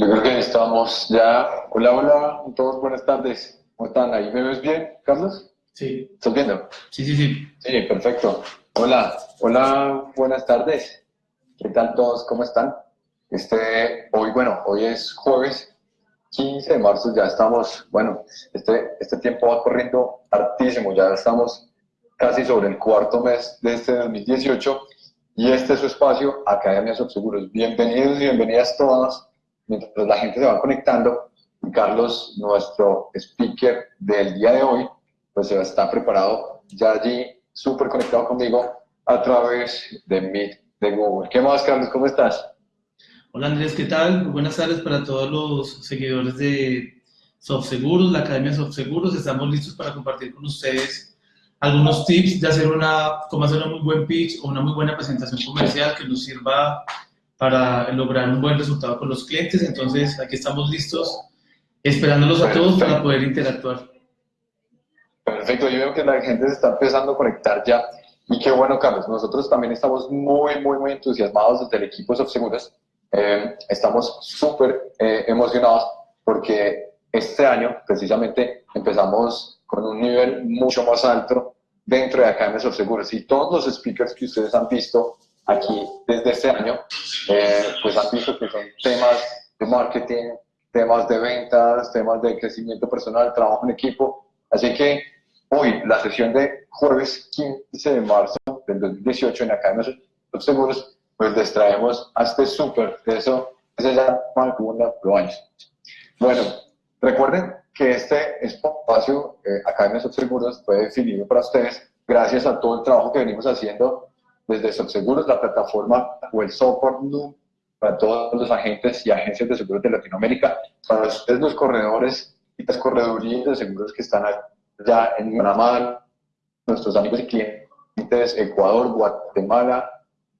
Yo creo que estamos ya. Hola, hola, todos buenas tardes. ¿Cómo están? ¿Ahí me ves bien, Carlos? Sí. ¿Estás viendo? Sí, sí, sí. Sí, perfecto. Hola, hola, buenas tardes. ¿Qué tal todos? ¿Cómo están? Este, hoy, bueno, hoy es jueves 15 de marzo, ya estamos, bueno, este, este tiempo va corriendo hartísimo, ya estamos casi sobre el cuarto mes de este 2018 y este es su espacio, Academia Subseguros. Bienvenidos y bienvenidas todas mientras la gente se va conectando, Carlos, nuestro speaker del día de hoy, pues se está preparado ya allí, súper conectado conmigo a través de Meet de Google. ¿Qué más, Carlos? ¿Cómo estás? Hola Andrés, ¿qué tal? buenas tardes para todos los seguidores de SoftSeguros, la Academia SoftSeguros. Estamos listos para compartir con ustedes algunos tips de hacer una, cómo hacer un muy buen pitch o una muy buena presentación comercial que nos sirva para lograr un buen resultado con los clientes. Entonces, aquí estamos listos, esperándolos a todos para poder interactuar. Perfecto, yo veo que la gente se está empezando a conectar ya. Y qué bueno, Carlos. Nosotros también estamos muy, muy, muy entusiasmados desde el equipo de Seguros. Eh, estamos súper eh, emocionados porque este año, precisamente, empezamos con un nivel mucho más alto dentro de Academia Seguros. Y todos los speakers que ustedes han visto aquí desde este año, eh, pues han visto que son temas de marketing, temas de ventas, temas de crecimiento personal, trabajo en equipo. Así que hoy, la sesión de jueves 15 de marzo del 2018 en Academia Los Seguros, pues les traemos a este súper, eso, ese ya Pro años. Bueno, recuerden que este espacio, eh, Academia Seguros, fue definido para ustedes gracias a todo el trabajo que venimos haciendo desde Subseguros, la plataforma o el software para todos los agentes y agencias de seguros de Latinoamérica, para ustedes los corredores y las corredurías de seguros que están allá en Panamá, nuestros amigos y clientes, Ecuador, Guatemala,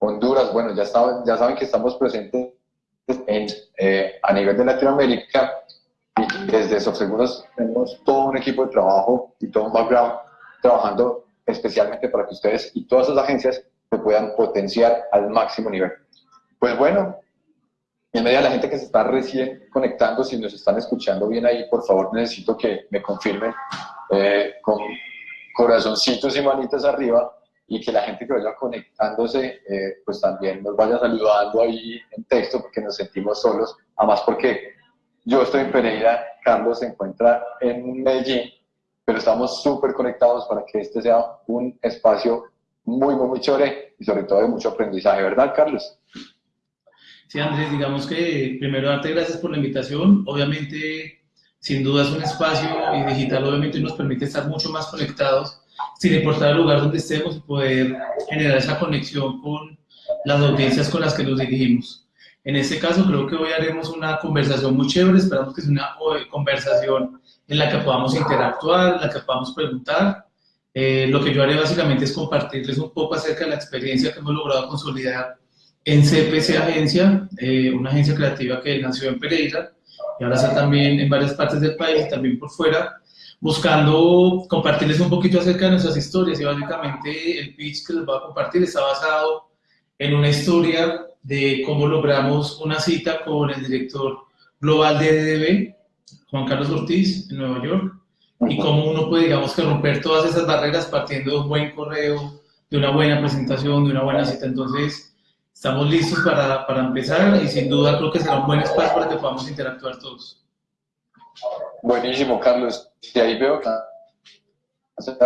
Honduras, bueno, ya saben, ya saben que estamos presentes en, eh, a nivel de Latinoamérica y desde Subseguros tenemos todo un equipo de trabajo y todo un background trabajando especialmente para que ustedes y todas las agencias se puedan potenciar al máximo nivel. Pues bueno, en medio de la gente que se está recién conectando, si nos están escuchando bien ahí, por favor necesito que me confirmen eh, con corazoncitos y manitas arriba y que la gente que vaya conectándose, eh, pues también nos vaya saludando ahí en texto porque nos sentimos solos, además porque yo estoy en Pereira, Carlos se encuentra en Medellín, pero estamos súper conectados para que este sea un espacio muy, muy, muy chévere y sobre todo de mucho aprendizaje, ¿verdad, Carlos? Sí, Andrés, digamos que primero darte gracias por la invitación. Obviamente, sin duda es un espacio y digital obviamente nos permite estar mucho más conectados, sin importar el lugar donde estemos y poder generar esa conexión con las audiencias con las que nos dirigimos. En este caso, creo que hoy haremos una conversación muy chévere, esperamos que sea una conversación en la que podamos interactuar, en la que podamos preguntar eh, lo que yo haré básicamente es compartirles un poco acerca de la experiencia que hemos logrado consolidar en CPC Agencia, eh, una agencia creativa que nació en Pereira y ahora está también en varias partes del país, también por fuera, buscando compartirles un poquito acerca de nuestras historias. Y básicamente el pitch que les voy a compartir está basado en una historia de cómo logramos una cita con el director global de DDB, Juan Carlos Ortiz, en Nueva York, y cómo uno puede, digamos, que romper todas esas barreras partiendo de un buen correo, de una buena presentación, de una buena cita. Entonces, estamos listos para, para empezar y sin duda creo que será un buen espacio para que podamos interactuar todos. Buenísimo, Carlos. Y ahí veo que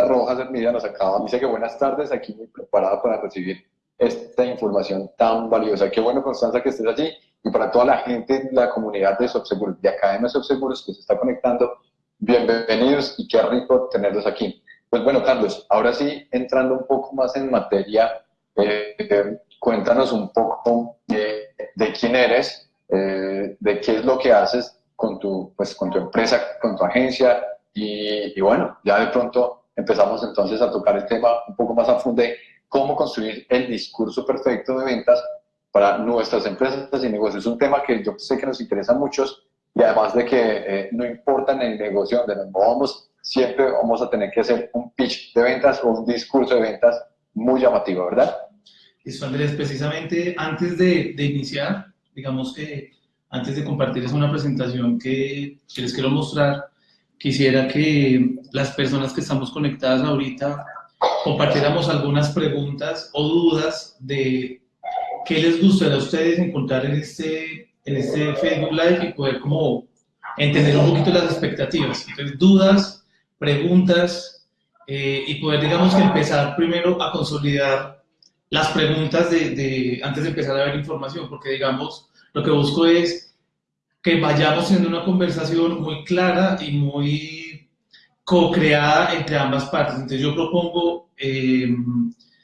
Rojas Hermida nos acaba, dice que buenas tardes, aquí muy preparada para recibir esta información tan valiosa. Qué bueno, Constanza, que estés allí y para toda la gente, la comunidad de Subseguros, de Academia Subseguros que se está conectando, Bienvenidos y qué rico tenerlos aquí. Pues bueno, Carlos, ahora sí, entrando un poco más en materia, eh, cuéntanos un poco de, quién eres, eh, de qué es lo que haces con tu, pues, con tu empresa, con tu agencia, y, y, bueno, ya de pronto empezamos entonces a tocar el tema un poco más a fondo de cómo construir el discurso perfecto de ventas para nuestras empresas y negocios. Es un tema que yo sé que nos interesa a muchos y además de que eh, no importa en el negocio donde nos movamos, siempre vamos a tener que hacer un pitch de ventas o un discurso de ventas muy llamativo, ¿verdad? Eso, Andrés, precisamente antes de, de iniciar, digamos que antes de compartirles una presentación que, que les quiero mostrar, quisiera que las personas que estamos conectadas ahorita compartiéramos algunas preguntas o dudas de qué les gustaría a ustedes encontrar en este, en este Facebook Live y poder como entender un poquito las expectativas. Entonces, dudas, preguntas eh, y poder, digamos que empezar primero a consolidar las preguntas de, de, antes de empezar a ver información, porque digamos, lo que busco es que vayamos en una conversación muy clara y muy co-creada entre ambas partes. Entonces yo propongo, eh,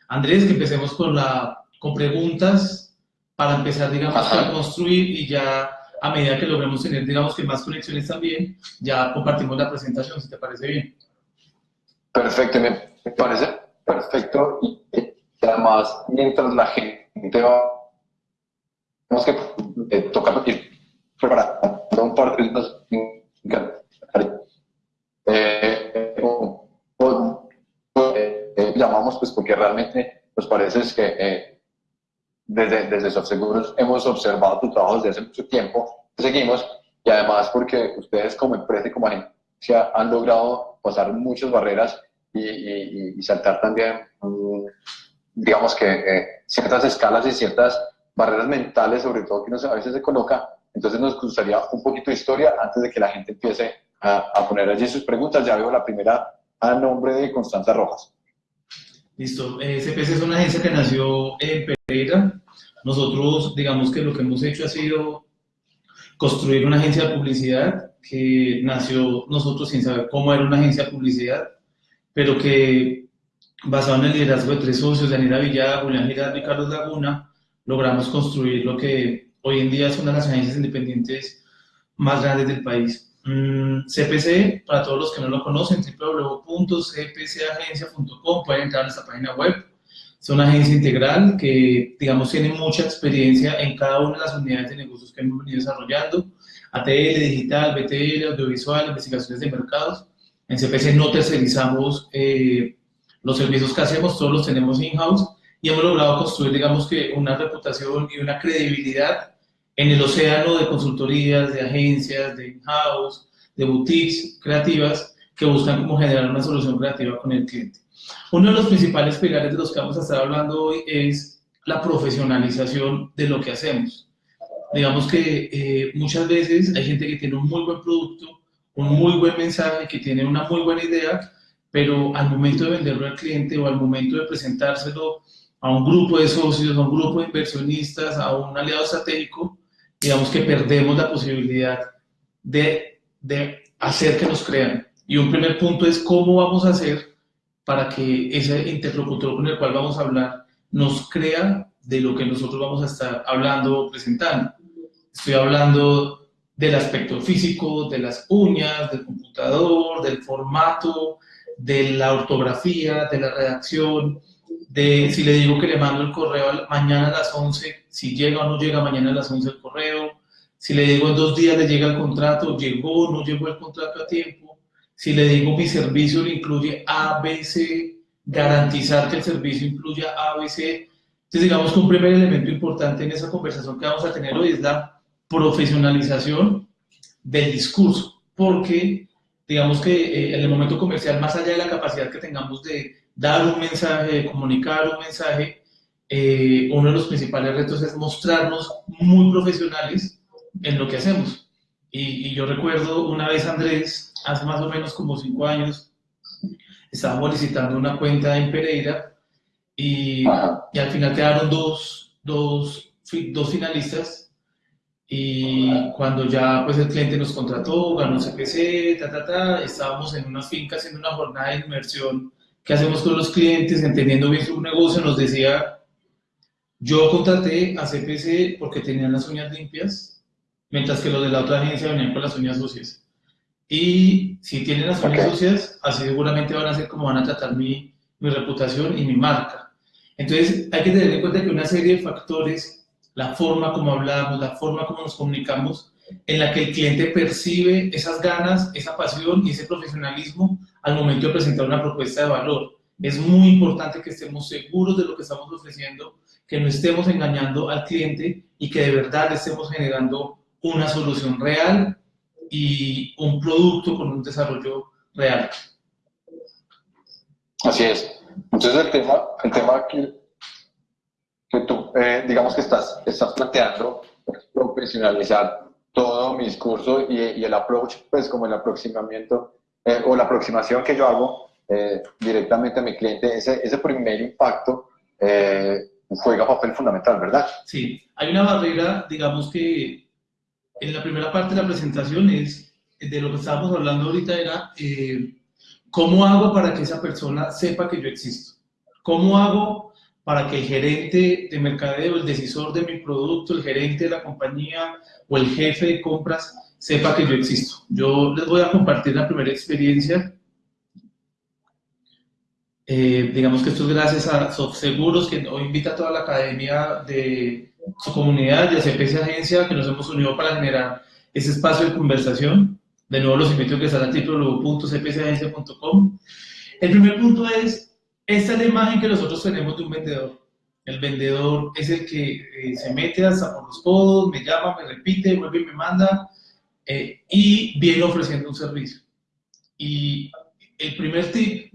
Andrés, que empecemos con, la, con preguntas para empezar, digamos, a construir y ya a medida que logremos tener, digamos, que más conexiones también, ya compartimos la presentación, si te parece bien. Perfecto, me parece perfecto. Y además, mientras la gente va, tenemos que eh, tocar ir preparando un par de eh, eh, llamamos pues porque realmente nos parece que eh, desde, desde SoftSeguros hemos observado tu trabajo desde hace mucho tiempo, seguimos y además porque ustedes como empresa y como agencia han logrado pasar muchas barreras y, y, saltar también, mm, digamos que eh, ciertas escalas y ciertas barreras mentales, sobre todo que a veces se coloca. Entonces nos gustaría un poquito de historia antes de que la gente empiece a, poner allí sus preguntas. Ya veo la primera a nombre de Constanza Rojas. Listo. CPC es una agencia que nació en Pereira. Nosotros, digamos que lo que hemos hecho ha sido construir una agencia de publicidad que nació nosotros sin saber cómo era una agencia de publicidad, pero que basado en el liderazgo de tres socios, Daniela Villada, Julián Girardo y Carlos Laguna, logramos construir lo que hoy en día es una de las agencias independientes más grandes del país. CPC, mm, para todos los que no lo conocen, www.cpcagencia.com, pueden entrar a nuestra página web. Es una agencia integral que, digamos, tiene mucha experiencia en cada una de las unidades de negocios que hemos venido desarrollando. ATL, digital, BTL, audiovisual, investigaciones de mercados. En CPC no tercerizamos eh, los servicios que hacemos, todos los tenemos in-house y hemos logrado construir, digamos que, una reputación y una credibilidad en el océano de consultorías, de agencias, de in-house, de boutiques creativas que buscan cómo generar una solución creativa con el cliente. Uno de los principales pilares de los que vamos a estar hablando hoy es la profesionalización de lo que hacemos. Digamos que eh, muchas veces hay gente que tiene un muy buen producto, un muy buen mensaje, que tiene una muy buena idea, pero al momento de venderlo al cliente o al momento de presentárselo a un grupo de socios, a un grupo de inversionistas, a un aliado estratégico, digamos que perdemos la posibilidad de, de hacer que nos crean. Y un primer punto es cómo vamos a hacer para que ese interlocutor con el cual vamos a hablar nos crea de lo que nosotros vamos a estar hablando o presentando. Estoy hablando del aspecto físico, de las uñas, del computador, del formato, de la ortografía, de la redacción, de si le digo que le mando el correo mañana a las 11, si llega o no llega mañana a las 11 el correo, si le digo en dos días le llega el contrato, llegó o no llegó el contrato a tiempo, si le digo mi servicio le incluye ABC, garantizar que el servicio incluya ABC. Entonces digamos que un primer elemento importante en esa conversación que vamos a tener hoy es la profesionalización del discurso, porque digamos que eh, en el momento comercial, más allá de la capacidad que tengamos de dar un mensaje, comunicar un mensaje, eh, uno de los principales retos es mostrarnos muy profesionales en lo que hacemos. Y, yo recuerdo una vez, Andrés, hace más o menos como cinco años, estábamos licitando una cuenta en Pereira y, y al final quedaron dos, dos, dos finalistas y cuando ya pues el cliente nos contrató, ganó CPC, ta, ta, ta, estábamos en una finca haciendo una jornada de inmersión ¿Qué hacemos con los clientes? Entendiendo bien su negocio, nos decía, yo contraté a CPC porque tenían las uñas limpias, mientras que los de la otra agencia venían con las uñas sucias. Y si tienen las uñas sucias, así seguramente van a ser como van a tratar mi, mi reputación y mi marca. Entonces, hay que tener en cuenta que una serie de factores, la forma como hablamos, la forma como nos comunicamos, en la que el cliente percibe esas ganas, esa pasión y ese profesionalismo al momento de presentar una propuesta de valor. Es muy importante que estemos seguros de lo que estamos ofreciendo, que no estemos engañando al cliente y que de verdad estemos generando una solución real y un producto con un desarrollo real. Así es. Entonces el tema, el tema que, tú, eh, digamos que estás, estás planteando, es profesionalizar todo mi discurso y, y, el approach, pues como el aproximamiento eh, o la aproximación que yo hago eh, directamente a mi cliente, ese, ese primer impacto juega papel fundamental, ¿verdad? Sí, hay una barrera, digamos que en la primera parte de la presentación es, de lo que estábamos hablando ahorita era, eh, ¿cómo hago para que esa persona sepa que yo existo? ¿Cómo hago para que el gerente de mercadeo, el decisor de mi producto, el gerente de la compañía o el jefe de compras sepa que yo existo? Yo les voy a compartir la primera experiencia. Eh, digamos que esto es gracias a SoftSeguros, que hoy invita a toda la academia de su comunidad y a Agencia, que nos hemos unido para generar ese espacio de conversación. De nuevo los invito a que estén a www.cpcagencia.com. El primer punto es, esta es la imagen que nosotros tenemos de un vendedor. El vendedor es el que eh, se mete hasta por los codos, me llama, me repite, vuelve y me manda eh, y viene ofreciendo un servicio. Y el primer tip,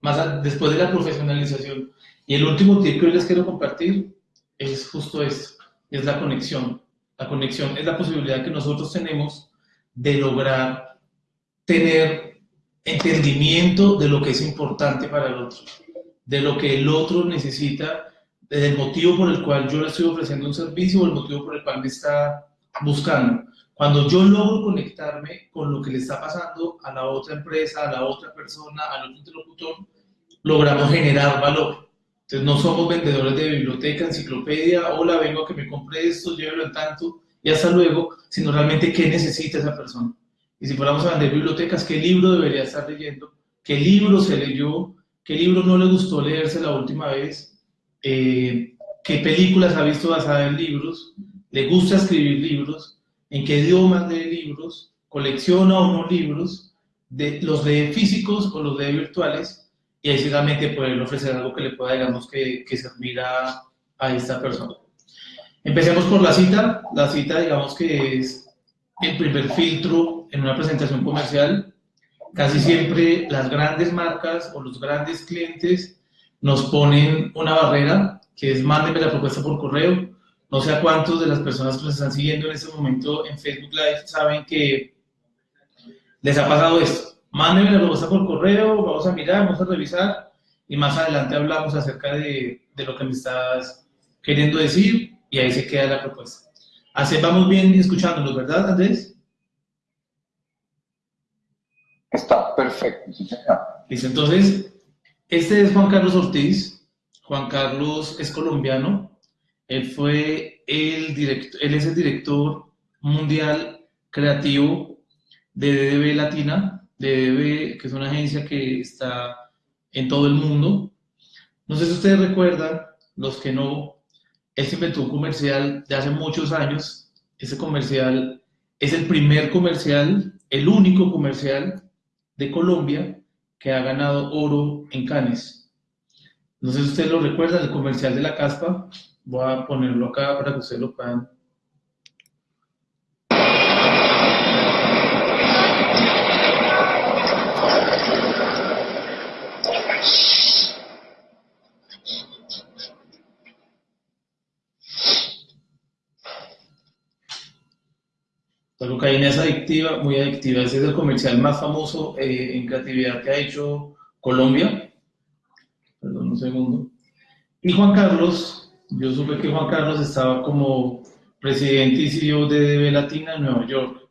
más después de la profesionalización, y el último tip que hoy les quiero compartir es justo esto, es la conexión. La conexión es la posibilidad que nosotros tenemos de lograr tener entendimiento de lo que es importante para el otro, de lo que el otro necesita, del motivo por el cual yo le estoy ofreciendo un servicio o el motivo por el cual me está buscando. Cuando yo logro conectarme con lo que le está pasando a la otra empresa, a la otra persona, al otro interlocutor, logramos generar valor. Entonces no somos vendedores de biblioteca, enciclopedia, hola, vengo a que me compre esto, llévelo en tanto y hasta luego, sino realmente qué necesita esa persona. Y si fuéramos a vender bibliotecas, qué libro debería estar leyendo, qué libro se leyó, qué libro no le gustó leerse la última vez, eh, qué películas ha visto basadas en libros, le gusta escribir libros, en qué idiomas lee libros, colecciona o no libros, de, los de físicos o los de virtuales, y ahí seguramente poder ofrecer algo que le pueda, digamos, que, que servir a, a esta persona. Empecemos por la cita. La cita, digamos que es el primer filtro en una presentación comercial. Casi siempre las grandes marcas o los grandes clientes nos ponen una barrera, que es mándeme la propuesta por correo. No sé a cuántos de las personas que nos están siguiendo en este momento en Facebook Live saben que les ha pasado esto Mándeme la propuesta por correo, vamos a mirar, vamos a revisar y más adelante hablamos acerca de, de lo que me estás queriendo decir y ahí se queda la propuesta. Así vamos bien escuchándonos, ¿verdad, Andrés? Está perfecto, Listo, entonces, este es Juan Carlos Ortiz. Juan Carlos es colombiano. Él fue el director, él es el director mundial creativo de DDB Latina de que es una agencia que está en todo el mundo. No sé si ustedes recuerdan, los que no, él se inventó un comercial de hace muchos años. Ese comercial es el primer comercial, el único comercial de Colombia que ha ganado oro en Cannes. No sé si ustedes lo recuerdan, el comercial de la caspa. Voy a ponerlo acá para que ustedes lo puedan La cocaína es adictiva, muy adictiva. Ese es el comercial más famoso eh, en creatividad que ha hecho Colombia. Perdón un segundo. Y Juan Carlos, yo supe que Juan Carlos estaba como presidente y CEO de DB Latina en Nueva York.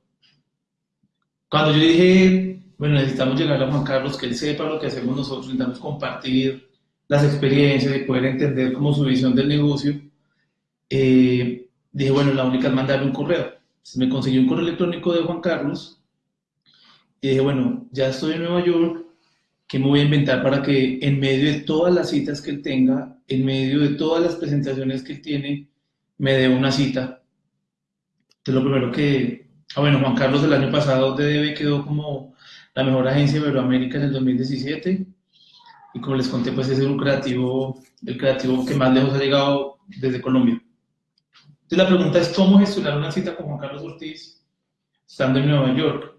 Cuando yo dije, bueno, necesitamos llegar a Juan Carlos, que él sepa lo que hacemos nosotros, necesitamos compartir las experiencias y poder entender como su visión del negocio, eh, dije, bueno, la única es mandarle un correo me conseguí un correo electrónico de Juan Carlos y dije, bueno, ya estoy en Nueva York, ¿qué me voy a inventar para que en medio de todas las citas que él tenga, en medio de todas las presentaciones que él tiene, me dé una cita? Entonces lo primero que, ah, bueno, Juan Carlos el año pasado DDB quedó como la mejor agencia de Iberoamérica en el 2017 y como les conté, pues es un creativo, el creativo que más lejos ha llegado desde Colombia. Entonces la pregunta es, ¿cómo gestionar una cita con Juan Carlos Ortiz estando en Nueva York?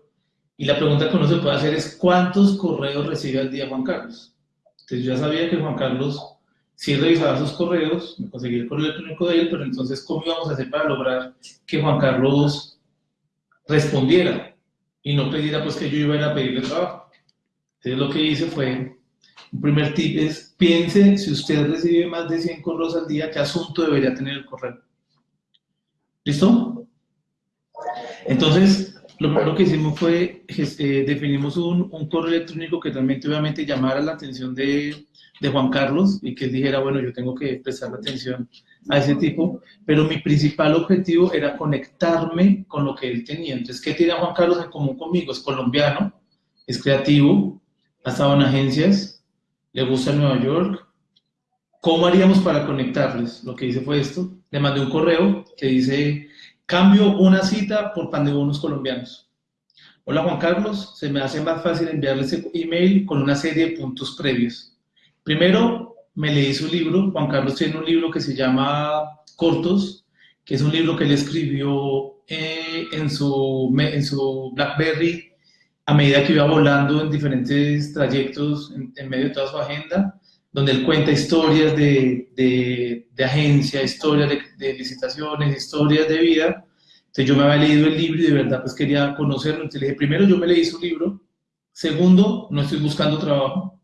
Y la pregunta que uno se puede hacer es, ¿cuántos correos recibe al día Juan Carlos? Entonces yo ya sabía que Juan Carlos sí revisaba sus correos, me conseguí el correo electrónico de él, pero entonces, ¿cómo íbamos a hacer para lograr que Juan Carlos respondiera y no pidiera pues que yo iba a ir a pedirle trabajo? Entonces lo que hice fue, un primer tip es, piense si usted recibe más de 100 correos al día, ¿qué asunto debería tener el correo? ¿Listo? Entonces, lo primero que hicimos fue, eh, definimos un, un, correo electrónico que realmente obviamente llamara la atención de, de, Juan Carlos y que él dijera, bueno, yo tengo que prestar atención a ese tipo, pero mi principal objetivo era conectarme con lo que él tenía. Entonces, ¿qué tiene Juan Carlos en común conmigo? Es colombiano, es creativo, ha estado en agencias, le gusta Nueva York. ¿Cómo haríamos para conectarles? Lo que hice fue esto, le mandé un correo que dice Cambio una cita por pan de bonos colombianos. Hola Juan Carlos, se me hace más fácil enviarle ese email con una serie de puntos previos. Primero, me leí su libro. Juan Carlos tiene un libro que se llama Cortos, que es un libro que él escribió eh, en, su, en su BlackBerry a medida que iba volando en diferentes trayectos en medio de toda su agenda donde él cuenta historias de, de, de agencia, historias de, licitaciones, historias de vida. Entonces yo me había leído el libro y de verdad pues quería conocerlo. Entonces le dije, primero yo me leí su libro. Segundo, no estoy buscando trabajo.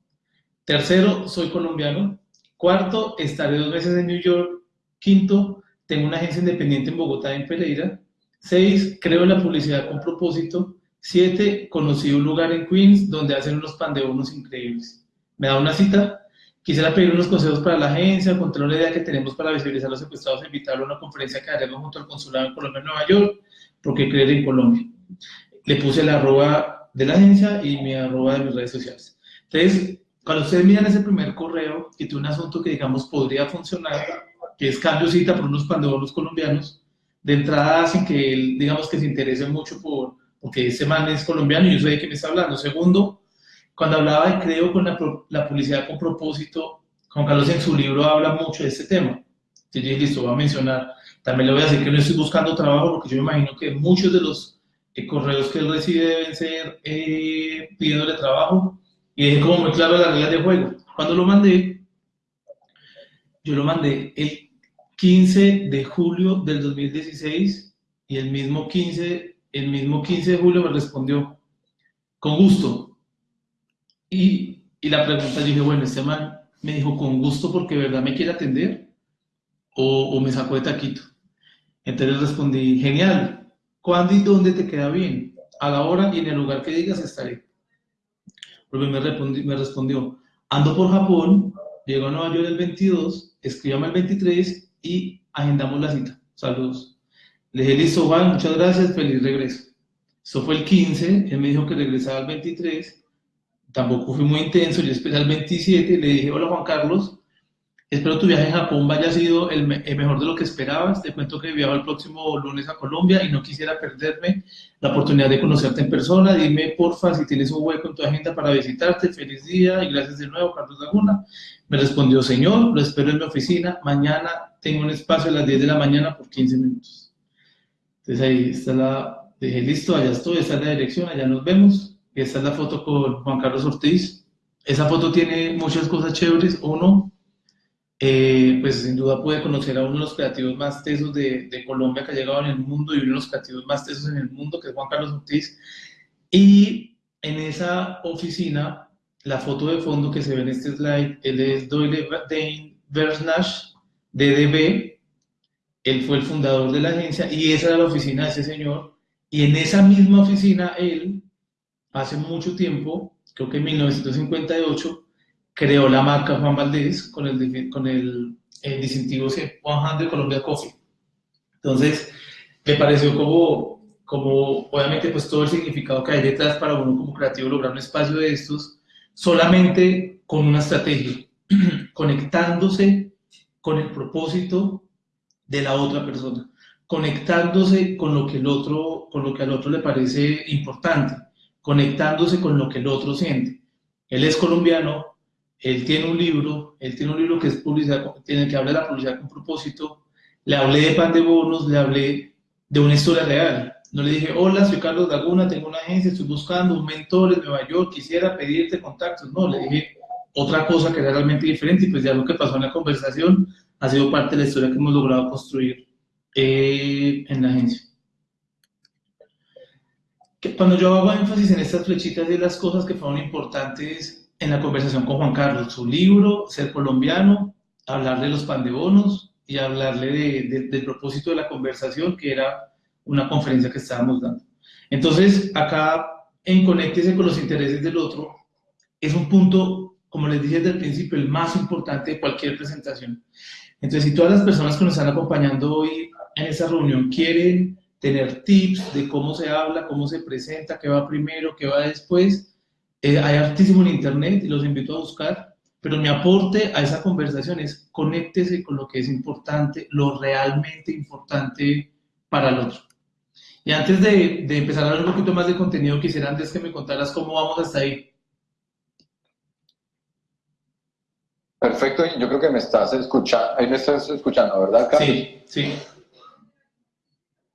Tercero, soy colombiano. Cuarto, estaré dos meses en New York. Quinto, tengo una agencia independiente en Bogotá, en Pereira. Seis, creo en la publicidad con propósito. Siete, conocí un lugar en Queens donde hacen unos pan de increíbles. Me da una cita Quisiera pedir unos consejos para la agencia, contar la idea que tenemos para visibilizar a los secuestrados e invitarlo a una conferencia que haremos junto al Consulado en Colombia en Nueva York, porque creer en Colombia. Le puse la arroba de la agencia y mi arroba de mis redes sociales. Entonces, cuando ustedes miran ese primer correo y tiene un asunto que, digamos, podría funcionar, que es cambio cita por unos pandeonos colombianos, de entrada sin que él, digamos, que se interese mucho por, porque ese man es colombiano y yo sé de qué me está hablando. Segundo, cuando hablaba de creo con la, la, publicidad con propósito, Juan Carlos en su libro habla mucho de este tema. Yo dije, listo, voy a mencionar. También le voy a decir que no estoy buscando trabajo porque yo me imagino que muchos de los eh, correos que él recibe deben ser eh, pidiéndole trabajo. Y dije como muy claro las reglas de juego. Cuando lo mandé, yo lo mandé el 15 de julio del 2016 y el mismo 15, el mismo 15 de julio me respondió, con gusto, y, y la pregunta, dije, bueno, este man me dijo con gusto porque de verdad me quiere atender o, o me sacó de taquito. Entonces respondí, genial, ¿cuándo y dónde te queda bien? A la hora y en el lugar que digas estaré. Porque me, me respondió, ando por Japón, llego a Nueva York el 22, escríbame el 23 y agendamos la cita. Saludos. Le dije, listo, Juan, muchas gracias, feliz regreso. Eso fue el 15, él me dijo que regresaba el 23 tampoco fui muy intenso, yo esperé al 27, le dije, hola Juan Carlos, espero tu viaje a Japón vaya sido el, mejor de lo que esperabas, te cuento que viajo el próximo lunes a Colombia y no quisiera perderme la oportunidad de conocerte en persona, dime porfa si tienes un hueco en tu agenda para visitarte, feliz día y gracias de nuevo Carlos Laguna. Me respondió, señor, lo espero en mi oficina, mañana tengo un espacio a las 10 de la mañana por 15 minutos. Entonces ahí está la, dije, listo, allá estoy, esta es la dirección, allá nos vemos esta es la foto con Juan Carlos Ortiz. Esa foto tiene muchas cosas chéveres. Uno, eh, pues sin duda puede conocer a uno de los creativos más tesos de, Colombia que ha llegado en el mundo y uno de los creativos más tesos en el mundo, que es Juan Carlos Ortiz. Y en esa oficina, la foto de fondo que se ve en este slide, él es Doyle Dane Versnash, DDB. Él fue el fundador de la agencia y esa era la oficina de ese señor. Y en esa misma oficina, él hace mucho tiempo, creo que en 1958, creó la marca Juan Valdés con el, con el, el distintivo 100 Colombia Coffee. Entonces, me pareció como, como, obviamente, pues todo el significado que hay detrás para uno como creativo lograr un espacio de estos, solamente con una estrategia, conectándose con el propósito de la otra persona, conectándose con lo que el otro, con lo que al otro le parece importante conectándose con lo que el otro siente. Él es colombiano, él tiene un libro, él tiene un libro que es publicidad, tiene que hablar de la publicidad con propósito, le hablé de pan de bonos, le hablé de una historia real. No le dije, hola, soy Carlos Laguna, tengo una agencia, estoy buscando un mentor en Nueva York, quisiera pedirte contactos. No, le dije otra cosa que era realmente diferente y pues ya lo que pasó en la conversación ha sido parte de la historia que hemos logrado construir eh, en la agencia. Cuando yo hago énfasis en estas flechitas de las cosas que fueron importantes en la conversación con Juan Carlos, su libro, Ser Colombiano, hablar de los pandebonos y hablarle del propósito de la conversación, que era una conferencia que estábamos dando. Entonces, acá en Conéctese con los intereses del otro, es un punto, como les dije desde el principio, el más importante de cualquier presentación. Entonces, si todas las personas que nos están acompañando hoy en esta reunión quieren tener tips de cómo se habla, cómo se presenta, qué va primero, qué va después, eh, hay artísimo en internet y los invito a buscar, pero mi aporte a esa conversación es conéctese con lo que es importante, lo realmente importante para el otro. Y antes de, de empezar a hablar un poquito más de contenido, quisiera antes que me contaras cómo vamos hasta ahí. Perfecto, yo creo que me estás escuchando, ahí me estás escuchando, ¿verdad, Carlos? Sí, sí.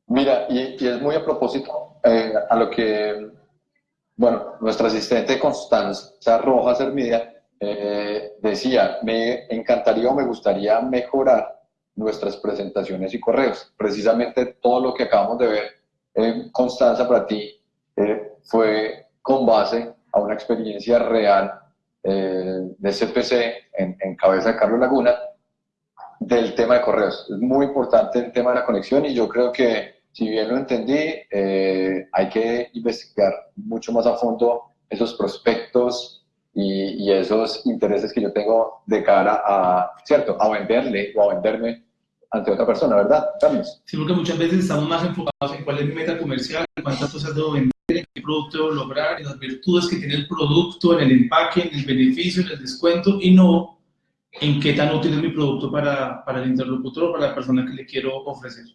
Mira, y, es muy a propósito eh, a lo que, bueno, nuestra asistente Constanza Rojas Hermidia eh, decía, me encantaría o me gustaría mejorar nuestras presentaciones y correos. Precisamente todo lo que acabamos de ver Constanza, para ti eh, fue con base a una experiencia real eh, de CPC en, cabeza de Carlos Laguna del tema de correos. Es muy importante el tema de la conexión y yo creo que, si bien lo entendí, eh, hay que investigar mucho más a fondo esos prospectos y, y, esos intereses que yo tengo de cara a, ¿cierto?, a venderle o a venderme ante otra persona, ¿verdad, Carlos? Sí, porque muchas veces estamos más enfocados en cuál es mi meta comercial, cuántas cosas debo vender, qué producto debo lograr, en las virtudes que tiene el producto, en el empaque, en el beneficio, en el descuento, y no en qué tan útil es mi producto para, para el interlocutor o para la persona que le quiero ofrecer.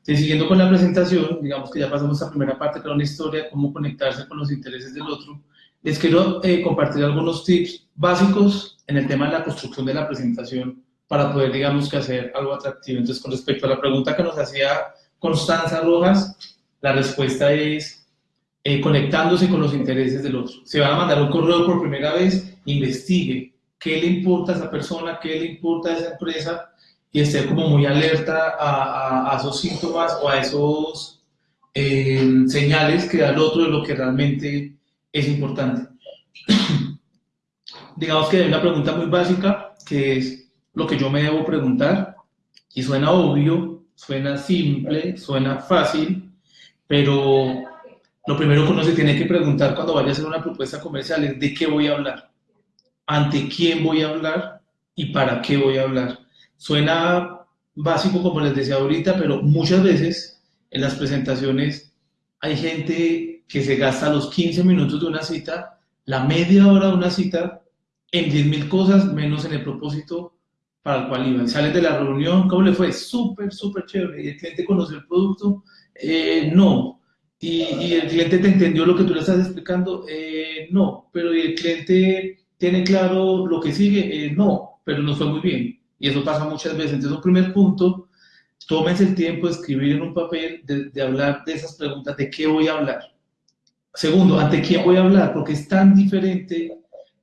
Entonces, siguiendo con la presentación, digamos que ya pasamos a la primera parte, que era una historia, cómo conectarse con los intereses del otro. Les quiero eh, compartir algunos tips básicos en el tema de la construcción de la presentación para poder, digamos, que hacer algo atractivo. Entonces, con respecto a la pregunta que nos hacía Constanza Rojas, la respuesta es eh, conectándose con los intereses del otro. Se va a mandar un correo por primera vez, investigue qué le importa a esa persona, qué le importa a esa empresa y esté como muy alerta a, a, esos síntomas o a esos eh, señales que da el otro de lo que realmente es importante. Digamos que hay una pregunta muy básica que es lo que yo me debo preguntar. Y suena obvio, suena simple, suena fácil, pero lo primero que uno se tiene que preguntar cuando vaya a hacer una propuesta comercial es de qué voy a hablar, ante quién voy a hablar y para qué voy a hablar. Suena básico como les decía ahorita, pero muchas veces en las presentaciones hay gente que se gasta los 15 minutos de una cita, la media hora de una cita, en 10.000 cosas menos en el propósito para el cual iba. Sales de la reunión, ¿cómo le fue? Súper, súper chévere. ¿Y el cliente conoció el producto? Eh, no. ¿Y, ¿Y, el cliente te entendió lo que tú le estás explicando? Eh, no. Pero ¿y el cliente tiene claro lo que sigue? Eh, no. Pero nos fue muy bien. Y eso pasa muchas veces. Entonces, un primer punto, tómense el tiempo de escribir en un papel, de, hablar de esas preguntas, de qué voy a hablar. Segundo, ¿ante quién voy a hablar? Porque es tan diferente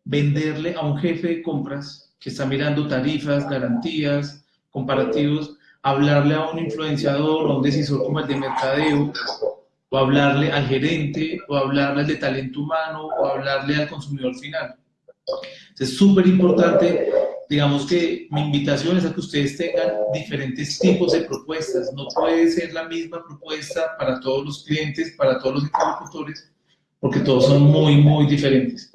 venderle a un jefe de compras que está mirando tarifas, garantías, comparativos, hablarle a un influenciador o a un decisor como el de mercadeo, o hablarle al gerente, o hablarle al de talento humano, o hablarle al consumidor final. Es súper importante, digamos que mi invitación es a que ustedes tengan diferentes tipos de propuestas. No puede ser la misma propuesta para todos los clientes, para todos los interlocutores, porque todos son muy, muy diferentes.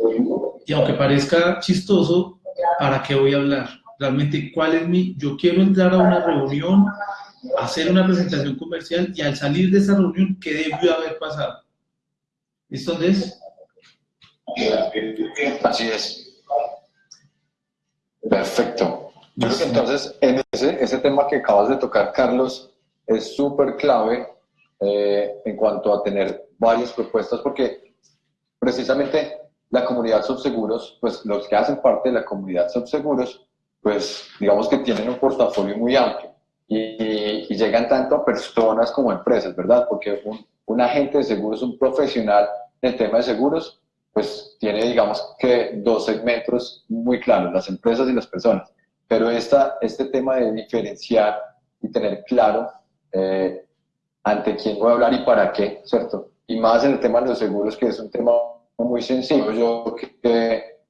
Y aunque parezca chistoso, ¿para qué voy a hablar? Realmente, ¿cuál es mi...? Yo quiero entrar a una reunión, hacer una presentación comercial y al salir de esa reunión, ¿qué debió haber pasado? ¿Listo, Andrés? Así es. Perfecto. Yo creo que entonces, en ese, ese tema que acabas de tocar, Carlos, es súper clave eh, en cuanto a tener varias propuestas, porque precisamente la comunidad Subseguros, pues los que hacen parte de la comunidad Subseguros, pues digamos que tienen un portafolio muy amplio y, llegan tanto a personas como empresas, ¿verdad? Porque un, un agente de seguros, un profesional del tema de seguros, pues tiene, digamos, que dos segmentos muy claros, las empresas y las personas. Pero esta, este tema de diferenciar y tener claro eh, ante quién voy a hablar y para qué, ¿cierto? Y más en el tema de los seguros, que es un tema muy sencillo, yo que,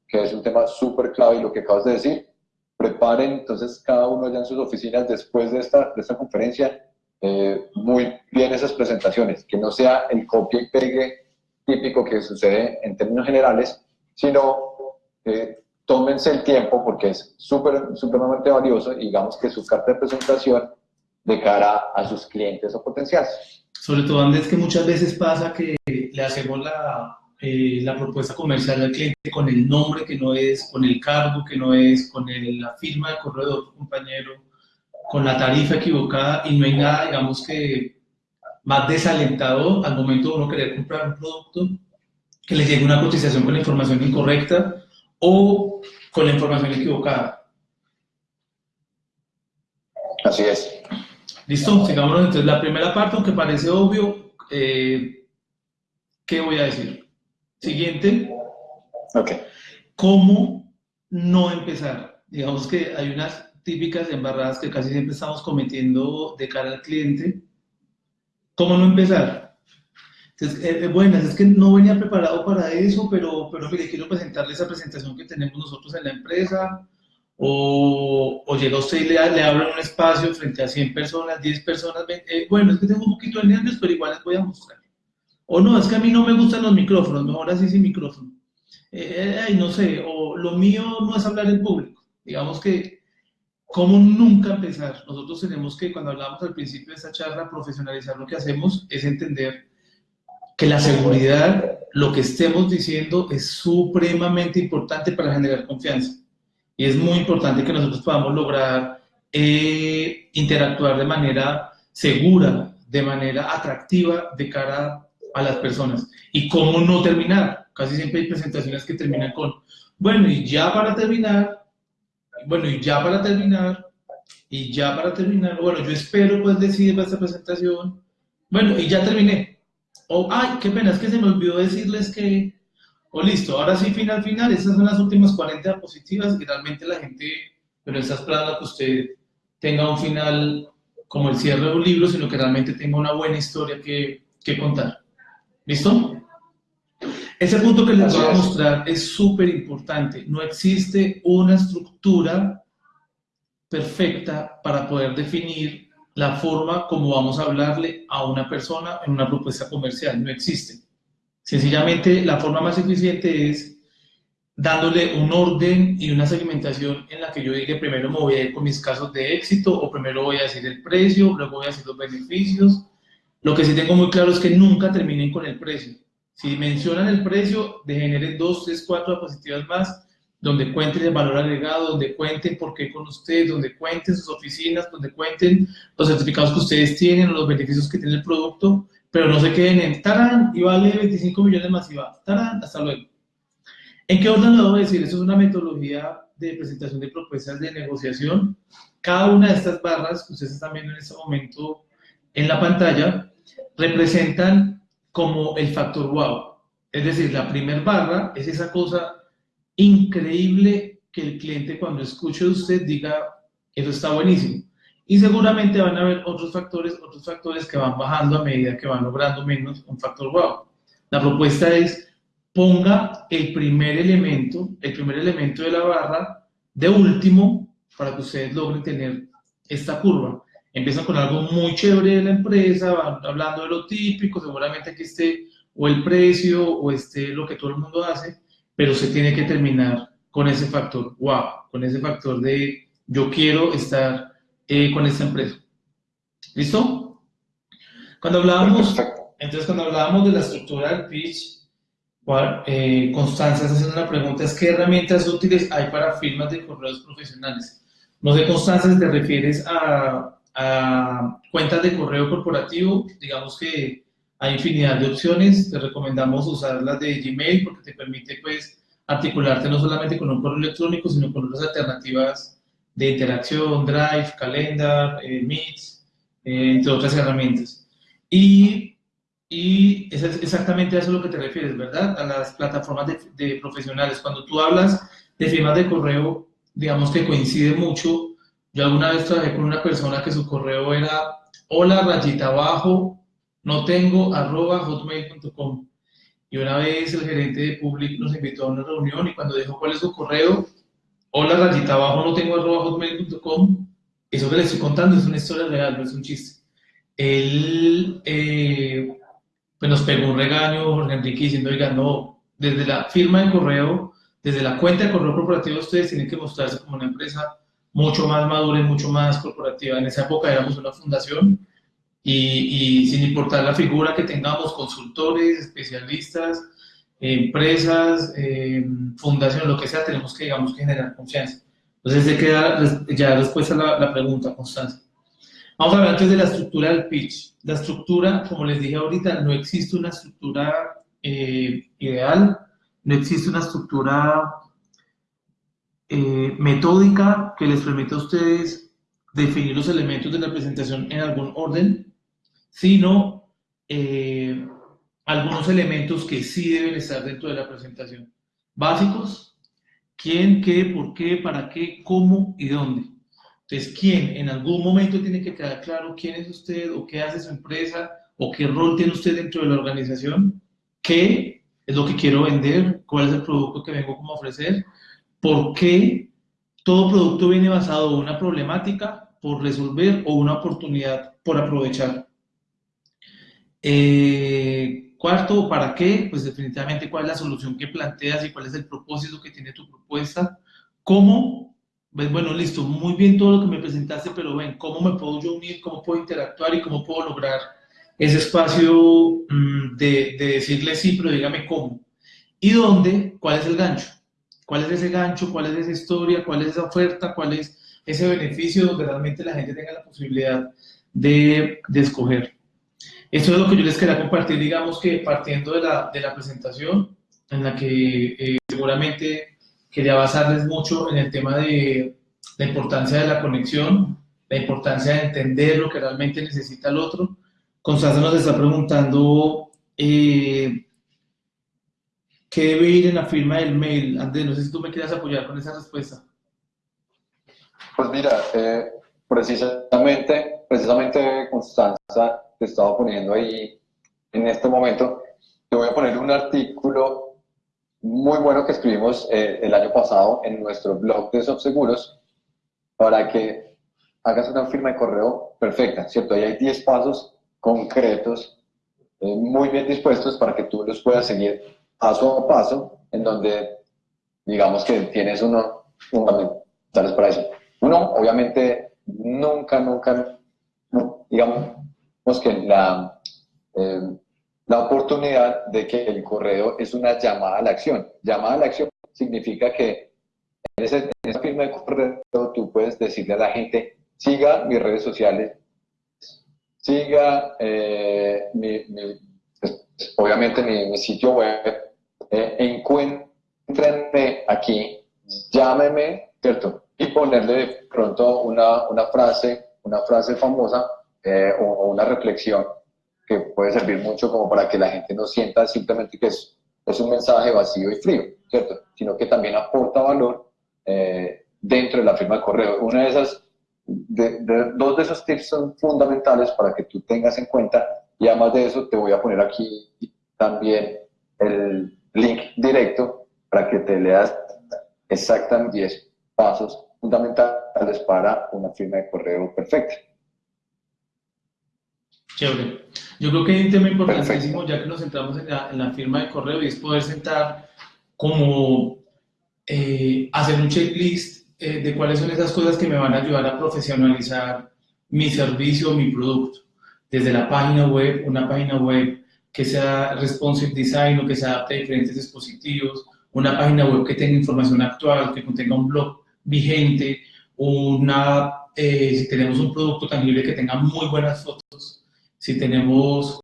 que es un tema súper clave y lo que acabas de decir, preparen entonces cada uno ya en sus oficinas después de esta, de esta conferencia eh, muy bien esas presentaciones, que no sea el copia y pegue típico que sucede en términos generales, sino que tómense el tiempo porque es súper, supremamente valioso digamos que su carta de presentación de cara a sus clientes o potenciales. Sobre todo, Andrés, que muchas veces pasa que le hacemos la, eh, la propuesta comercial al cliente con el nombre que no es, con el cargo que no es, con la firma de correo de otro compañero, con la tarifa equivocada y no hay nada, digamos que más desalentado al momento de uno querer comprar un producto, que le llegue una cotización con la información incorrecta o con la información equivocada. Así es. Listo, sigámonos entonces. La primera parte, aunque parece obvio, eh, ¿qué voy a decir? Siguiente. Ok. ¿Cómo no empezar? Digamos que hay unas típicas embarradas que casi siempre estamos cometiendo de cara al cliente. ¿Cómo no empezar? Entonces, eh, eh, bueno, es que no venía preparado para eso, pero, pero mire, quiero presentarle esa presentación que tenemos nosotros en la empresa, o, o llega usted y le, le un espacio frente a 100 personas, 10 personas, eh, bueno, es que tengo un poquito de nervios, pero igual les voy a mostrar. O no, es que a mí no me gustan los micrófonos, mejor así sin micrófono. Eh, no sé, o lo mío no es hablar en público. Digamos que ¿Cómo nunca empezar? Nosotros tenemos que, cuando hablamos al principio de esta charla, profesionalizar lo que hacemos, es entender que la seguridad, lo que estemos diciendo, es supremamente importante para generar confianza. Y es muy importante que nosotros podamos lograr eh, interactuar de manera segura, de manera atractiva de cara a las personas. ¿Y cómo no terminar? Casi siempre hay presentaciones que terminan con, bueno, y ya para terminar, bueno, y ya para terminar, y ya para terminar, bueno, yo espero pues decir esta presentación, bueno, y ya terminé. O, ay, qué pena, es que se me olvidó decirles que, o listo, ahora sí, final, final, esas son las últimas 40 diapositivas y realmente la gente, pero está esperando que usted tenga un final como el cierre de un libro, sino que realmente tenga una buena historia que, que contar. ¿Listo? Ese punto que les voy a mostrar es súper importante. No existe una estructura perfecta para poder definir la forma como vamos a hablarle a una persona en una propuesta comercial. No existe. Sencillamente, la forma más eficiente es dándole un orden y una segmentación en la que yo diga primero me voy a ir con mis casos de éxito o primero voy a decir el precio, luego voy a decir los beneficios. Lo que sí tengo muy claro es que nunca terminen con el precio si mencionan el precio, de generen dos, tres, cuatro diapositivas más, donde cuenten el valor agregado, donde cuenten por qué con ustedes, donde cuenten sus oficinas, donde cuenten los certificados que ustedes tienen, los beneficios que tiene el producto, pero no se queden en tarán y vale 25 millones más y va, tarán, hasta luego. ¿En qué orden lo debo decir? Esto es una metodología de presentación de propuestas de negociación. Cada una de estas barras que ustedes están viendo en este momento en la pantalla representan como el factor wow. Es decir, la primer barra es esa cosa increíble que el cliente cuando escuche usted diga, eso está buenísimo. Y seguramente van a haber otros factores, otros factores que van bajando a medida que van logrando menos un factor wow. La propuesta es ponga el primer elemento, el primer elemento de la barra de último para que ustedes logren tener esta curva empiezan con algo muy chévere de la empresa, van hablando de lo típico, seguramente aquí esté o el precio o esté lo que todo el mundo hace, pero se tiene que terminar con ese factor, wow, con ese factor de yo quiero estar eh, con esta empresa. ¿Listo? Cuando hablábamos, entonces cuando hablábamos de la estructura del pitch, eh, Constanza está haciendo una pregunta, es ¿qué herramientas útiles hay para firmas de correos profesionales? No sé, Constanza, si te refieres a a cuentas de correo corporativo, digamos que hay infinidad de opciones, te recomendamos usar las de Gmail porque te permite pues articularte no solamente con un correo electrónico, sino con otras alternativas de interacción, Drive, Calendar, eh, Meets, eh, entre otras herramientas. Y, y exactamente a eso a lo que te refieres, ¿verdad? A las plataformas de, de profesionales. Cuando tú hablas de firmas de correo, digamos que coincide mucho. Yo alguna vez trabajé con una persona que su correo era hola rayita abajo, no tengo arroba hotmail.com. Y una vez el gerente de Public nos invitó a una reunión y cuando dijo cuál es su correo, hola rayita abajo, no tengo arroba hotmail.com, eso que le estoy contando es una historia real, no es un chiste. Él eh, pues nos pegó un regaño, Jorge Enrique, diciendo, oiga, no, desde la firma de correo, desde la cuenta de correo corporativo, ustedes tienen que mostrarse como una empresa mucho más madura y mucho más corporativa. En esa época éramos una fundación y, sin importar la figura que tengamos, consultores, especialistas, empresas, eh, fundaciones, lo que sea, tenemos que, digamos, generar confianza. Entonces, de queda ya respuesta a la, pregunta, Constanza. Vamos a hablar antes de la estructura del pitch. La estructura, como les dije ahorita, no existe una estructura eh, ideal, no existe una estructura eh, metódica que les permita a ustedes definir los elementos de la presentación en algún orden, sino eh, algunos elementos que sí deben estar dentro de la presentación. Básicos, quién, qué, por qué, para qué, cómo y dónde. Entonces, quién, en algún momento tiene que quedar claro quién es usted o qué hace su empresa o qué rol tiene usted dentro de la organización, qué es lo que quiero vender, cuál es el producto que vengo como a ofrecer, por qué todo producto viene basado en una problemática por resolver o una oportunidad por aprovechar. Eh, cuarto, ¿para qué? Pues definitivamente cuál es la solución que planteas y cuál es el propósito que tiene tu propuesta. ¿Cómo? Pues bueno, listo, muy bien todo lo que me presentaste, pero ven, ¿cómo me puedo unir? ¿Cómo puedo interactuar y cómo puedo lograr ese espacio mm, de, de decirle sí, pero dígame cómo? ¿Y dónde? ¿Cuál es el gancho? ¿Cuál es ese gancho? ¿Cuál es esa historia? ¿Cuál es esa oferta? ¿Cuál es ese beneficio donde realmente la gente tenga la posibilidad de, de escoger? Esto es lo que yo les quería compartir, digamos que partiendo de la, de la presentación, en la que eh, seguramente quería basarles mucho en el tema de la importancia de la conexión, la importancia de entender lo que realmente necesita el otro. Constanza nos está preguntando eh, ¿Qué debe ir en la firma del mail? Andrés, no sé si tú me quieras apoyar con esa respuesta. Pues mira, eh, precisamente, precisamente Constanza te estaba poniendo ahí en este momento, te voy a poner un artículo muy bueno que escribimos eh, el año pasado en nuestro blog de Subseguros para que hagas una firma de correo perfecta, ¿cierto? Ahí hay 10 pasos concretos, eh, muy bien dispuestos para que tú los puedas seguir paso a paso, en donde digamos que tienes uno fundamentales para eso. Uno, obviamente, nunca, nunca, digamos que la, eh, la oportunidad de que el correo es una llamada a la acción. Llamada a la acción significa que en, ese, en esa firma de correo tú puedes decirle a la gente, siga mis redes sociales, siga eh, mi, pues, obviamente mi, sitio web, eh, aquí, llámeme, ¿cierto? Y ponerle de pronto una, una frase, una frase famosa eh, o, una reflexión que puede servir mucho como para que la gente no sienta simplemente que es, es un mensaje vacío y frío, ¿cierto? Sino que también aporta valor eh, dentro de la firma de correo. Una de esas, dos de esos tips son fundamentales para que tú tengas en cuenta y además de eso te voy a poner aquí también el, link directo para que te leas exactamente 10 pasos fundamentales para una firma de correo perfecta. Chévere. Yo creo que hay un tema importantísimo, ya que nos centramos en la, firma de correo, y es poder sentar como eh, hacer un checklist eh, de cuáles son esas cosas que me van a ayudar a profesionalizar mi servicio o mi producto. Desde la página web, una página web que sea responsive design o que se adapte a diferentes dispositivos, una página web que tenga información actual, que contenga un blog vigente, una, eh, si tenemos un producto tangible que tenga muy buenas fotos, si tenemos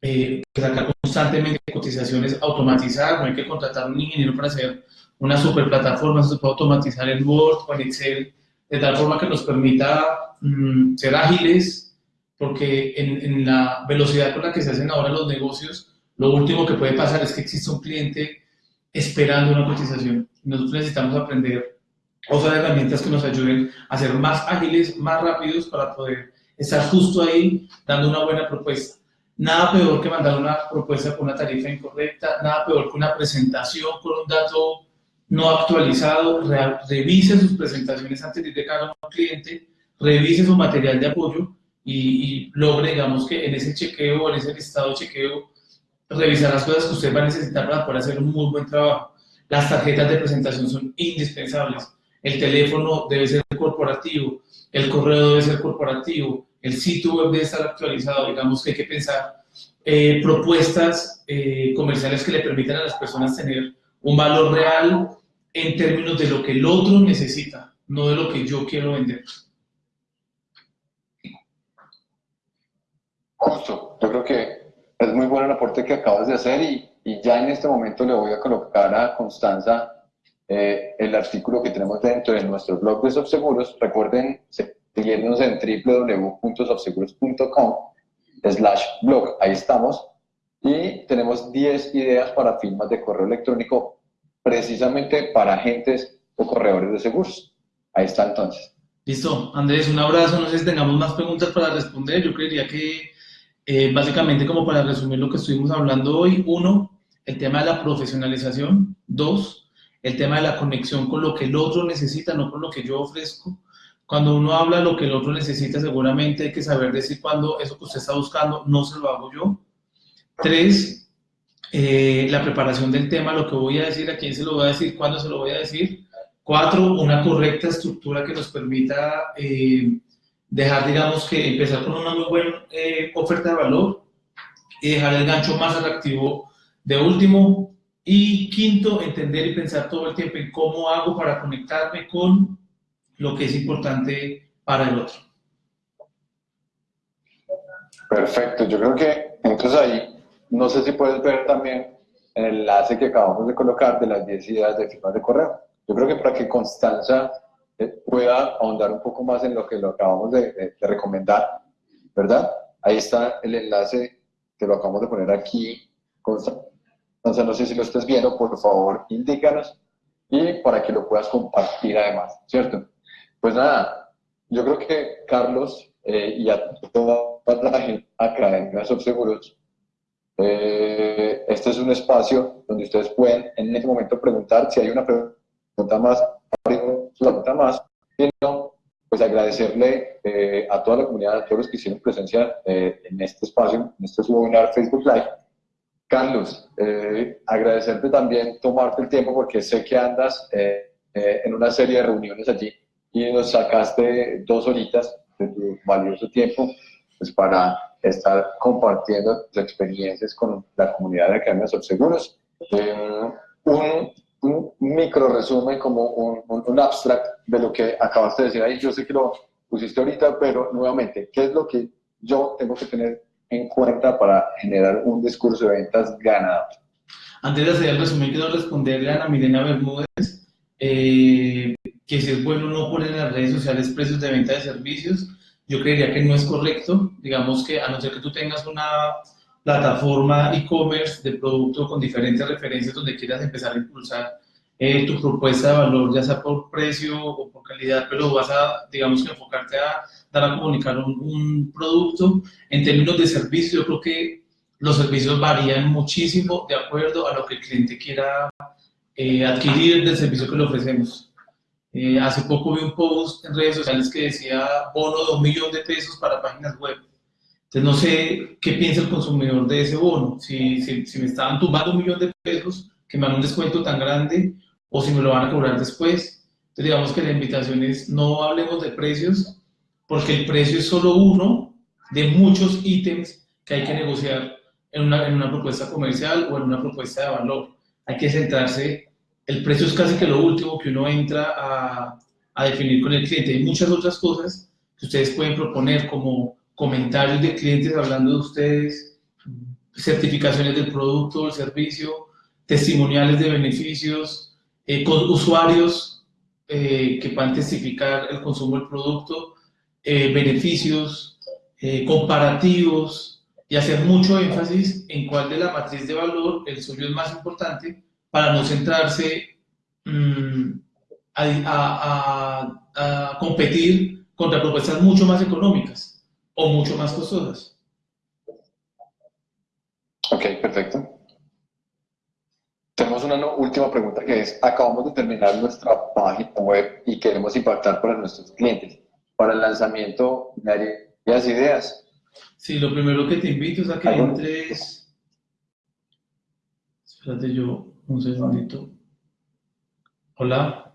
eh, que sacar constantemente cotizaciones automatizadas, no hay que contratar un ingeniero para hacer una super plataforma, se puede automatizar en Word o en Excel de tal forma que nos permita mm, ser ágiles, porque en, en, la velocidad con la que se hacen ahora los negocios, lo último que puede pasar es que exista un cliente esperando una cotización. Nosotros necesitamos aprender usar herramientas que nos ayuden a ser más ágiles, más rápidos para poder estar justo ahí dando una buena propuesta. Nada peor que mandar una propuesta con una tarifa incorrecta, nada peor que una presentación con un dato no actualizado, revise sus presentaciones antes de llegar a un cliente, revise su material de apoyo y, logre, digamos, que en ese chequeo, en ese listado de chequeo, revisar las cosas que usted va a necesitar para poder hacer un muy buen trabajo. Las tarjetas de presentación son indispensables. El teléfono debe ser corporativo, el correo debe ser corporativo, el sitio web debe estar actualizado. Digamos que hay que pensar eh, propuestas eh, comerciales que le permitan a las personas tener un valor real en términos de lo que el otro necesita, no de lo que yo quiero vender. Justo, yo creo que es muy bueno el aporte que acabas de hacer y, y ya en este momento le voy a colocar a Constanza eh, el artículo que tenemos dentro de nuestro blog de Subseguros. Recuerden seguirnos en www.subseguros.com slash blog, ahí estamos. Y tenemos 10 ideas para firmas de correo electrónico precisamente para agentes o corredores de seguros. Ahí está entonces. Listo, Andrés, un abrazo. No sé si tengamos más preguntas para responder. Yo creería que eh, básicamente como para resumir lo que estuvimos hablando hoy, uno, el tema de la profesionalización. Dos, el tema de la conexión con lo que el otro necesita, no con lo que yo ofrezco. Cuando uno habla lo que el otro necesita, seguramente hay que saber decir cuando eso que usted está buscando no se lo hago yo. Tres, eh, la preparación del tema, lo que voy a decir, a quién se lo voy a decir, cuándo se lo voy a decir. Cuatro, una correcta estructura que nos permita eh, dejar, digamos, que empezar con una muy buena eh, oferta de valor y dejar el gancho más atractivo de último. Y quinto, entender y pensar todo el tiempo en cómo hago para conectarme con lo que es importante para el otro. Perfecto, yo creo que entonces ahí, no sé si puedes ver también el enlace que acabamos de colocar de las 10 ideas de firmas de correo. Yo creo que para que Constanza pueda ahondar un poco más en lo que lo acabamos de, recomendar, ¿verdad? Ahí está el enlace que lo acabamos de poner aquí. Constanza, no sé si lo estás viendo, por favor, indícanos y para que lo puedas compartir además, ¿cierto? Pues nada, yo creo que Carlos eh, y a toda la gente acá en Grasos Seguros, eh, este es un espacio donde ustedes pueden en este momento preguntar si hay una pregunta más, una pregunta más, sino pues agradecerle eh, a toda la comunidad, a todos los que hicieron presencia en este espacio, en este webinar Facebook Live. Carlos, agradecerte también tomarte el tiempo porque sé que andas en una serie de reuniones allí y nos sacaste dos horitas de tu valioso tiempo pues, para estar compartiendo tus experiencias con la comunidad de Academia Seguros. Eh, un, un, micro resumen, como un, un, abstract de lo que acabaste de decir ahí. Yo sé que lo pusiste ahorita, pero nuevamente, ¿qué es lo que yo tengo que tener en cuenta para generar un discurso de ventas ganador? Antes de hacer el resumen, quiero responderle a Ana Milena Bermúdez. Eh, que si es bueno no poner en las redes sociales precios de venta de servicios, yo creería que no es correcto. Digamos que a no ser que tú tengas una plataforma e-commerce de producto con diferentes referencias donde quieras empezar a impulsar eh, tu propuesta de valor, ya sea por precio o por calidad, pero vas a, digamos que enfocarte a dar a comunicar un, producto. En términos de servicio, yo creo que los servicios varían muchísimo de acuerdo a lo que el cliente quiera eh, adquirir del servicio que le ofrecemos. Eh, hace poco vi un post en redes sociales que decía bono de un millón de pesos para páginas web. Entonces no sé qué piensa el consumidor de ese bono, si, si, me estaban tumbando un millón de pesos, que me dan un descuento tan grande, o si me lo van a cobrar después. Entonces digamos que la invitación es no hablemos de precios, porque el precio es solo uno de muchos ítems que hay que negociar en una, en una propuesta comercial o en una propuesta de valor. Hay que centrarse el precio es casi que lo último que uno entra a, a, definir con el cliente. Hay muchas otras cosas que ustedes pueden proponer, como comentarios de clientes hablando de ustedes, certificaciones del producto o el servicio, testimoniales de beneficios, eh, con usuarios eh, que puedan testificar el consumo del producto, eh, beneficios, eh, comparativos y hacer mucho énfasis en cuál de la matriz de valor el suyo es más importante para no centrarse mm, a, a competir contra propuestas mucho más económicas o mucho más costosas. Ok, perfecto. Tenemos una última pregunta que es, acabamos de terminar nuestra página web y queremos impactar para nuestros clientes. Para el lanzamiento, ¿me harías ideas? Sí, lo primero que te invito es a que entres... Espérate yo un segundito. Hola.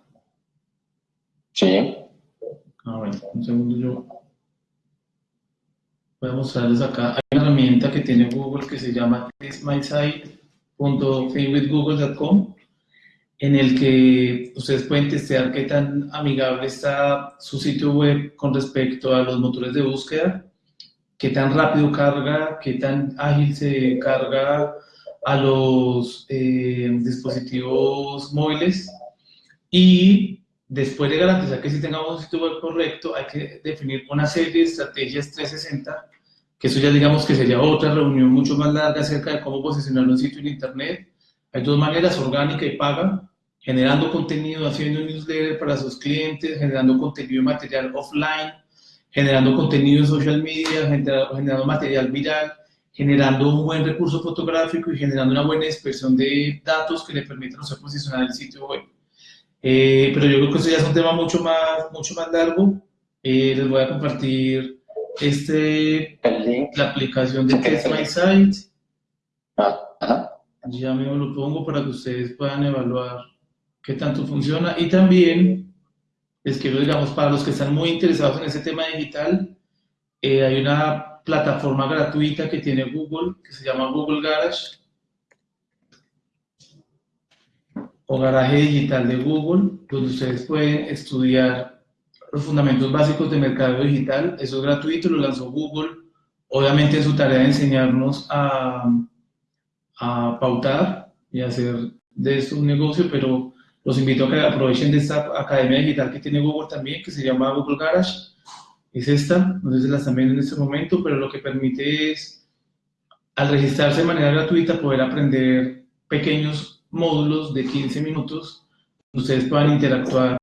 Sí. Ah, bueno, un segundo yo voy a mostrarles acá. Hay una herramienta que tiene Google que se llama testmysite.famewithgoogle.com en el que ustedes pueden testear qué tan amigable está su sitio web con respecto a los motores de búsqueda, qué tan rápido carga, qué tan ágil se carga a los eh, dispositivos móviles y después de garantizar que si tengamos un sitio web correcto, hay que definir una serie de estrategias 360, que eso ya digamos que sería otra reunión mucho más larga acerca de cómo posicionar un sitio en Internet. Hay dos maneras, orgánica y paga, generando contenido, haciendo un newsletter para sus clientes, generando contenido material offline, generando contenido en social media, generando material viral, generando un buen recurso fotográfico y generando una buena expresión de datos que le permitan posicionar el sitio web. Eh, pero yo creo que eso ya es un tema mucho más, mucho más largo. Eh, les voy a compartir este, la aplicación de Test My Site. Ah, ya mismo lo pongo para que ustedes puedan evaluar qué tanto funciona. Y también les quiero, digamos, para los que están muy interesados en ese tema digital, eh, hay una plataforma gratuita que tiene Google, que se llama Google Garage o garaje digital de Google, donde ustedes pueden estudiar los fundamentos básicos de mercado digital. Eso es gratuito, lo lanzó Google. Obviamente su tarea de enseñarnos a, a pautar y hacer de esto un negocio, pero los invito a que aprovechen de esta academia digital que tiene Google también, que se llama Google Garage. Es esta, no sé si la están viendo en este momento, pero lo que permite es, al registrarse de manera gratuita, poder aprender pequeños módulos de 15 minutos, ustedes puedan interactuar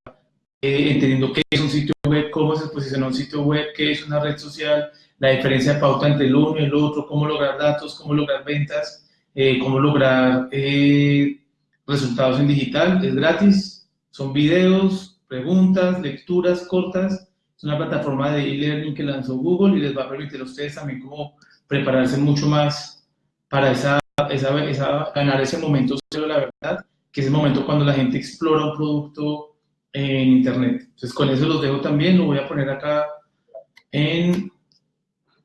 eh, entendiendo qué es un sitio web, cómo se posiciona un sitio web, qué es una red social, la diferencia de pauta entre el uno y el otro, cómo lograr datos, cómo lograr ventas, eh, cómo lograr eh, resultados en digital. Es gratis, son videos, preguntas, lecturas cortas. Es una plataforma de e-learning que lanzó Google y les va a permitir a ustedes también cómo prepararse mucho más para esa esa, ganar ese momento cero, la verdad, que es el momento cuando la gente explora un producto en Internet. Entonces, con eso los dejo también, lo voy a poner acá en,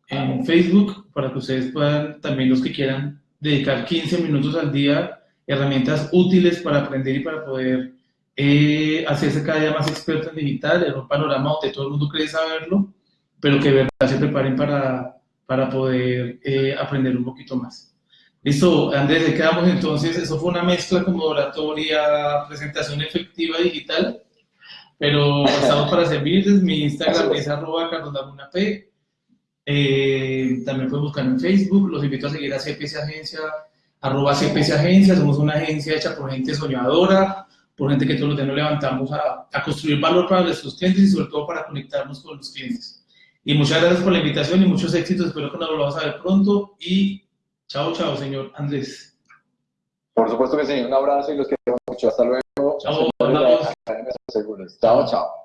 en Facebook para que ustedes puedan, también los que quieran, dedicar 15 minutos al día, herramientas útiles para aprender y para poder eh, hacerse cada día más experto en digital, en un panorama donde todo el mundo cree saberlo, pero que de verdad se preparen para, para poder eh, aprender un poquito más. Listo, Andrés, quedamos entonces. Eso fue una mezcla como oratoria, presentación efectiva digital, pero estamos para servirles. Mi Instagram es arroba P. Eh, también pueden buscar en Facebook. Los invito a seguir a CPC Agencia, arroba CPC Agencia. Somos una agencia hecha por gente soñadora, por gente que todos los días nos levantamos a, construir valor para nuestros clientes y sobre todo para conectarnos con los clientes. Y muchas gracias por la invitación y muchos éxitos. Espero que nos volvamos a ver pronto y Chao, chao, señor Andrés. Por supuesto que sí, un abrazo y los queremos mucho. Hasta luego. 然后我们的找找